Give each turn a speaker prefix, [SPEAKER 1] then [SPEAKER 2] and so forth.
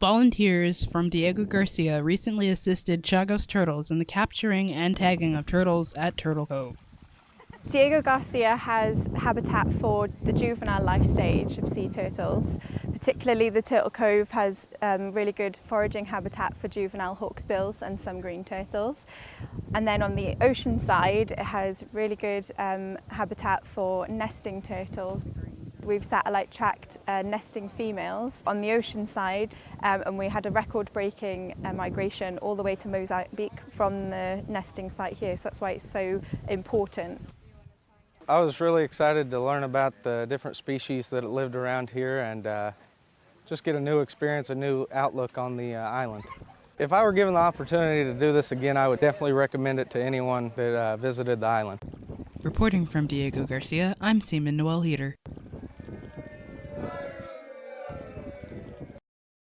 [SPEAKER 1] Volunteers from Diego Garcia recently assisted Chagos turtles in the capturing and tagging of turtles at Turtle Cove.
[SPEAKER 2] Diego Garcia has habitat for the juvenile life stage of sea turtles. Particularly the Turtle Cove has um, really good foraging habitat for juvenile hawksbills and some green turtles. And then on the ocean side, it has really good um, habitat for nesting turtles. We've satellite tracked uh, nesting females on the ocean side um, and we had a record-breaking uh, migration all the way to Mozambique from the nesting site here, so that's why it's so important.
[SPEAKER 3] I was really excited to learn about the different species that lived around here and uh, just get a new experience, a new outlook on the uh, island. If I were given the opportunity to do this again, I would definitely recommend it to anyone that uh, visited the island.
[SPEAKER 1] Reporting from Diego Garcia, I'm Seaman Noel Heater.